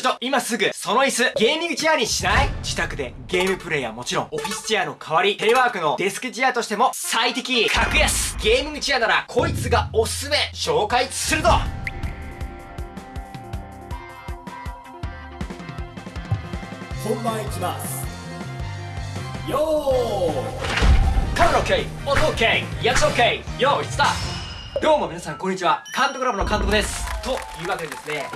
ちょっと、今すぐ、その椅子、ゲーミングチェアにしない？自宅でゲームプレイはもちろん、オフィスチェアの代わり、テレワークのデスクチェアとしても最適。格安。ゲーミングチェアなら、こいつがおすすめ。紹介するぞ。本番いきます。よカメラ OK 音 OK 役者 OK よー。いスタート。どうも皆さんこんにちは。監督ラボの監督です。というわけでですね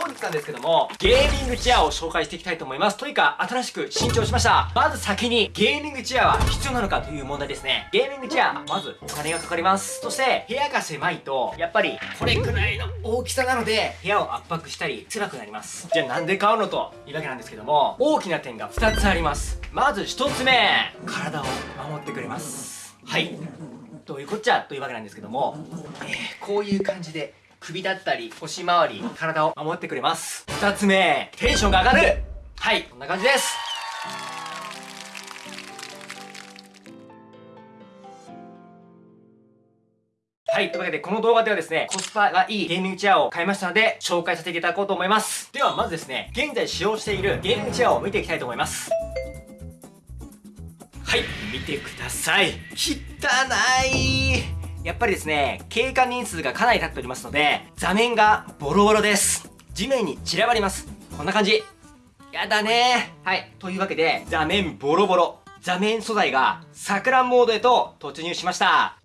本日なんですけども、ゲーミングチェアを紹介していきたいと思います。というか、新しく新調しました。まず先に、ゲーミングチェアは必要なのかという問題ですね。ゲーミングチェア、まずお金がかかります。そして、部屋が狭いと、やっぱり、これくらいの大きさなので、部屋を圧迫したり、辛くなります。じゃあなんで買うのというわけなんですけども、大きな点が2つあります。まず1つ目、体を守ってくれます。はい。どういうこっちゃ？というわけなんですけども、えー、こういう感じで首だったり腰回り体を守ってくれます2つ目テンションが上がるはいこんな感じですはい。というわけで、この動画ではですね、コスパがいいゲーミングチェアを買いましたので、紹介させていただこうと思います。では、まずですね、現在使用しているゲーミングチェアを見ていきたいと思います。はい。見てください。汚いやっぱりですね、経過年数がかなり経っておりますので、座面がボロボロです。地面に散らばります。こんな感じ。やだねはい。というわけで、座面ボロボロ。座面素材が錯乱モードへと突入しました。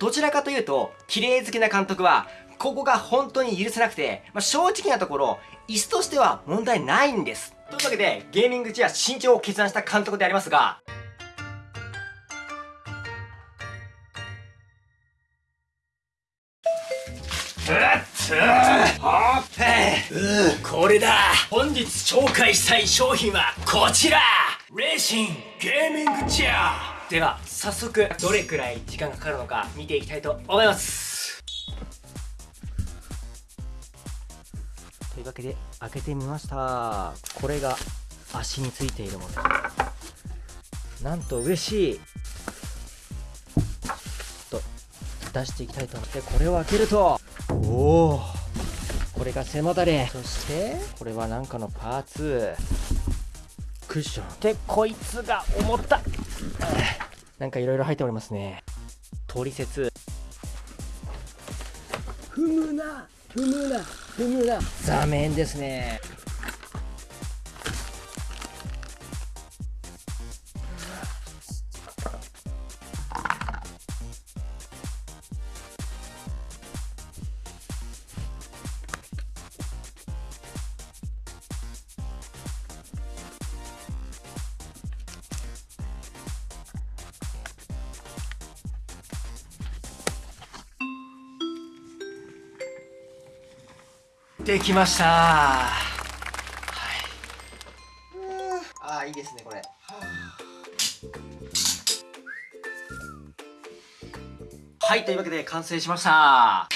どちらかというと、綺麗好きな監督は、ここが本当に許せなくて、まあ、正直なところ、椅子としては問題ないんです。というわけで、ゲーミングチェア身長を決断した監督でありますが、これだ本日紹介したい商品はこちらレーシンゲーミングチェアでは早速どれくらい時間がかかるのか見ていきたいと思いますというわけで開けてみましたこれが足についているものなんと嬉しいと出していきたいと思ってこれを開けるとおおこれが背もたれ。そしてこれは何かのパーツ。クッション。でこいつが重った。なんかいろいろ入っておりますね。取説踏むな踏むな踏むな。座面ですねできました。はい。ああいいですねこれ。はいというわけで完成しました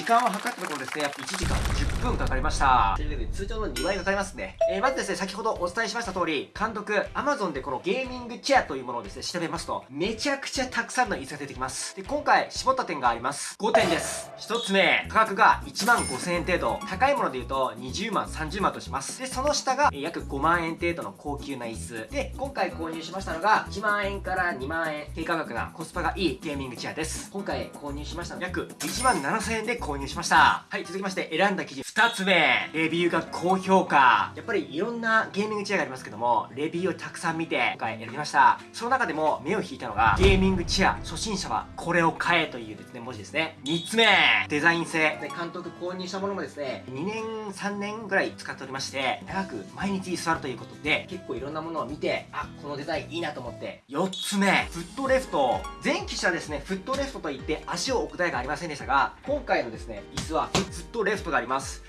時間を測ったところですね、約1時間10分かかりました。というわけで、通常の2倍かかりますね。えー、まずですね、先ほどお伝えしました通り、監督、Amazon でこのゲーミングチェアというものをですね、調べますと、めちゃくちゃたくさんの椅子が出てきます。で、今回、絞った点があります。5点です。1つ目、価格が1万5000円程度。高いもので言うと、20万、30万とします。で、その下が、え、約5万円程度の高級な椅子。で、今回購入しましたのが、1万円から2万円、低価格なコスパがいいゲーミングチェアです。今回購入しましたの約1万7000円で購購入しました。はい、続きまして選んだ記事2つ目。レビューが高評価。やっぱりいろんなゲーミングチェアがありますけども、レビューをたくさん見て、今回選びました。その中でも目を引いたのが、ゲーミングチェア初心者はこれを買えというですね、文字ですね。3つ目。デザイン性。で、監督購入したものもですね、2年、3年ぐらい使っておりまして、長く毎日座るということで、結構いろんなものを見て、あ、このデザインいいなと思って。4つ目。フットレフト。前期車ですね、フットレフトといって足を置く台がありませんでしたが、今回のですね、椅子はずっとレフトがあります。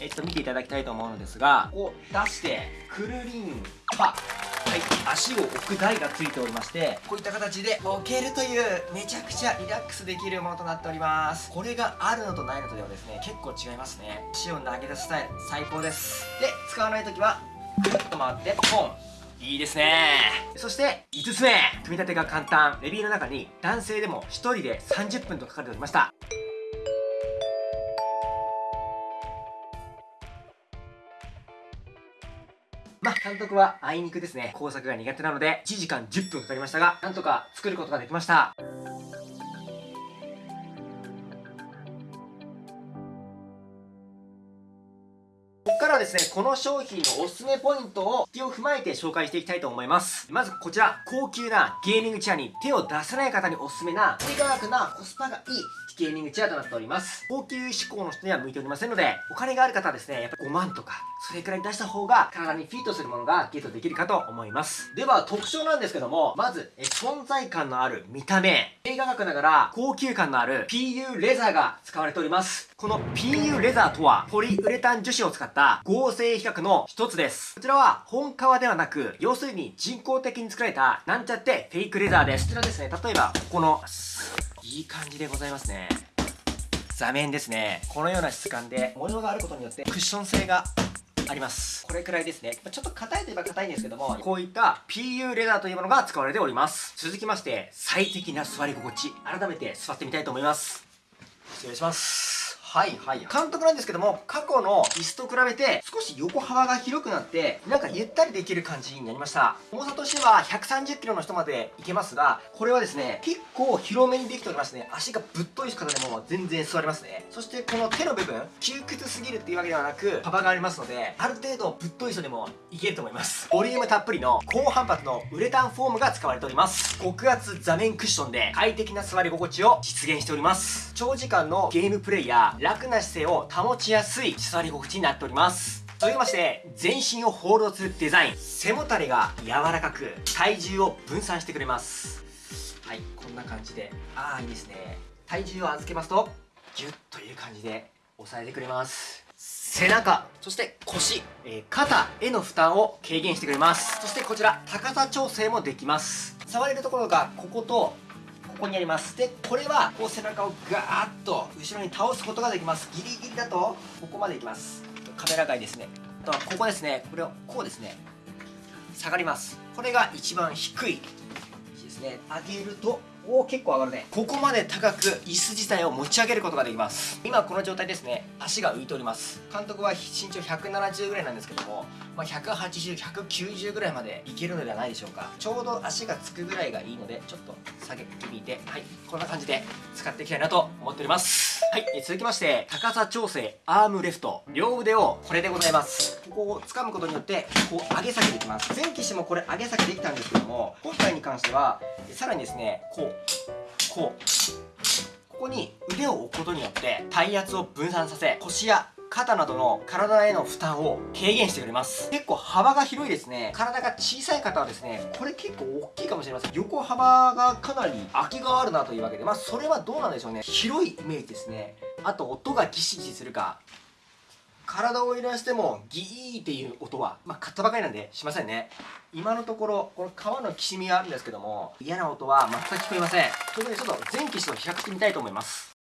えっと、見ていただきたいと思うのですが、こう出して、くるりんぱ。はい、足を置く台がついておりまして、こういった形で置けるという、めちゃくちゃリラックスできるものとなっております。これがあるのとないのとではですね、結構違いますね。足を投げ出すスタイル、最高です。で、使わないときは、ぐるっと回って、ポン。いいですねそして5つ目組み立てが簡単レビューの中に男性でも1人で30分と書かれておりましたまあ、監督はあいにくですね、工作が苦手なので、1時間10分かかりましたが、なんとか作ることができました。からですね、この商品のおすすめポイントを引きを踏まえて紹介していきたいと思います。まずこちら、高級なゲーミングチェアに手を出さない方におすすめな、低価格なコスパがいいゲーミングチェアとなっております。高級志向の人には向いておりませんので、お金がある方はですね、やっぱ5万とか、それくらい出した方が体にフィットするものがゲットできるかと思います。では、特徴なんですけども、まず、え存在感のある見た目、低価格ながら高級感のある PU レザーが使われております。この PU レザーとは、ポリウレタン樹脂を使った合成比較の一つです。こちらは本革ではなく、要するに人工的に作られたなんちゃってフェイクレザーです。こちらですね、例えば、ここの、いい感じでございますね。座面ですね。このような質感で模様があることによってクッション性があります。これくらいですね。ちょっと硬いといえば硬いんですけどもこういった PU レザーというものが使われております。続きまして最適な座り心地。改めて座ってみたいと思います。失礼します。はいはい。監督なんですけども、過去の椅子と比べて少し横幅が広くなって、なんかゆったりできる感じになりました。重さとしては130キロの人までいけますが、これはですね、結構広めにできておりますね。足がぶっとい方でも全然座れますね。そしてこの手の部分、窮屈すぎるっていうわけではなく、幅がありますので、ある程度ぶっとい人でもいけると思います。ボリュームたっぷりの高反発のウレタンフォームが使われております。極厚座面クッションで快適な座り心地を実現しております。長時間のゲームプレイや楽な姿勢を保ちやすい座り心地になっております。続きまして全身をホールドするデザイン。背もたれが柔らかく体重を分散してくれます。はいこんな感じで。ああいいですね。体重を預けますとギュッという感じで押さえてくれます。背中そして腰、えー、肩への負担を軽減してくれます。そしてこちら高さ調整もできます。触れるところがこことここにあります。でこれはこう背中をガーッと後ろに倒すことができます。ギリギリだとここまでいきます。カメラ外ですね。あとはここですね。これをこうですね。下がります。これが一番低い位置ですね。上げるとおお結構上がるね。ここまで高く椅子自体を持ち上げることができます。今この状態ですね。足が浮いております。監督は身長170ぐらいなんですけども、まあ、180190ぐらいまでいけるのではないでしょうか。ちょうど足がつくぐらいがいいのでちょっと下げてみてはいこんな感じで使っていきたいなと思っております。はい、続きまして高さ調整アームレフト。両腕をこれでございます。ここを掴むことによってこう上げ下げできます。前機種もこれ上げ下げできたんですけども今回に関してはさらにですねこうこうここに腕を置くことによって体圧を分散させ腰や肩などの体への負担を軽減してくれます。結構幅が広いですね。体が小さい方はですねこれ結構大きいかもしれません。横幅がかなり空きがあるなというわけでまあそれはどうなんでしょうね。広いイメージですね。あと音がギシギシするか体を揺らしてもギーっていう音は、まあ、買ったばかりなんでしませんね。今のところこの皮のきしみがあるんですけども嫌な音は全く聞こえません。ということでちょっと全機種と比較してみたいと思います。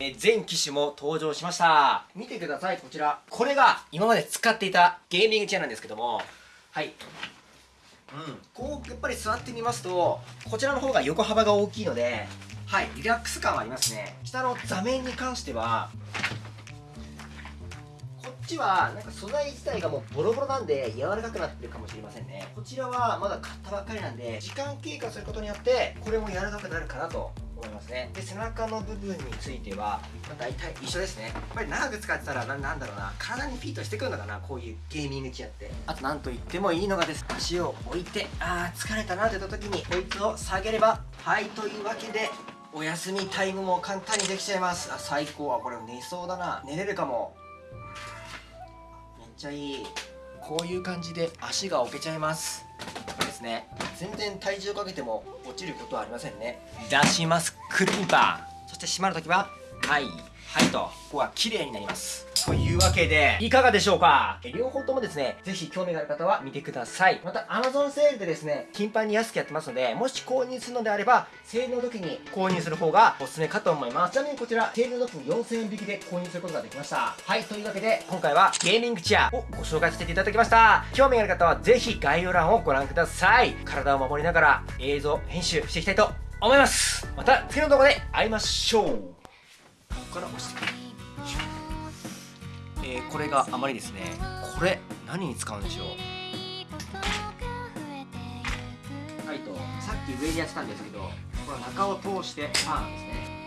え全機種も登場しました。見てくださいこちら。これが今まで使っていたゲーミングチェアなんですけども。はい。うん。こうやっぱり座ってみますとこちらの方が横幅が大きいのではい。リラックス感はありますね。下の座面に関してはこっちはなんか素材自体がもうボロボロなんで柔らかくなってるかもしれませんね。こちらはまだ買ったばっかりなんで時間経過することによってこれも柔らかくなるかなと思いますね。で背中の部分については、まあ、大体一緒ですね。やっぱり長く使ってたらなんだろうな体にフィットしてくるのかなこういうゲーミングチェアって。あと何と言ってもいいのがです。足を置いてああ疲れたなって言った時にこいつを下げればはいというわけでお休みタイムも簡単にできちゃいます。あ最高。はこれ寝そうだな。寝れるかも。めっちゃいい。こういう感じで足が置けちゃいます。ですね。全然体重かけても落ちることはありませんね。出します。クリーパー。そして閉まるときははい。はいとここは綺麗になりますというわけでいかがでしょうか？両方ともですねぜひ興味がある方は見てください。また Amazon セールでですね頻繁に安くやってますのでもし購入するのであればセールの時に購入する方がおすすめかと思います。ちなみにこちらセールの時に4000円引きで購入することができました。はいというわけで今回はゲーミングチェアをご紹介させていただきました。興味がある方はぜひ概要欄をご覧ください。体を守りながら映像編集していきたいと思います。また次の動画で会いましょう。ここから押してくる。えーこれがあまりですねこれ何に使うんでしょう？はいとさっき上にやってたんですけどこの中を通してパーンですね。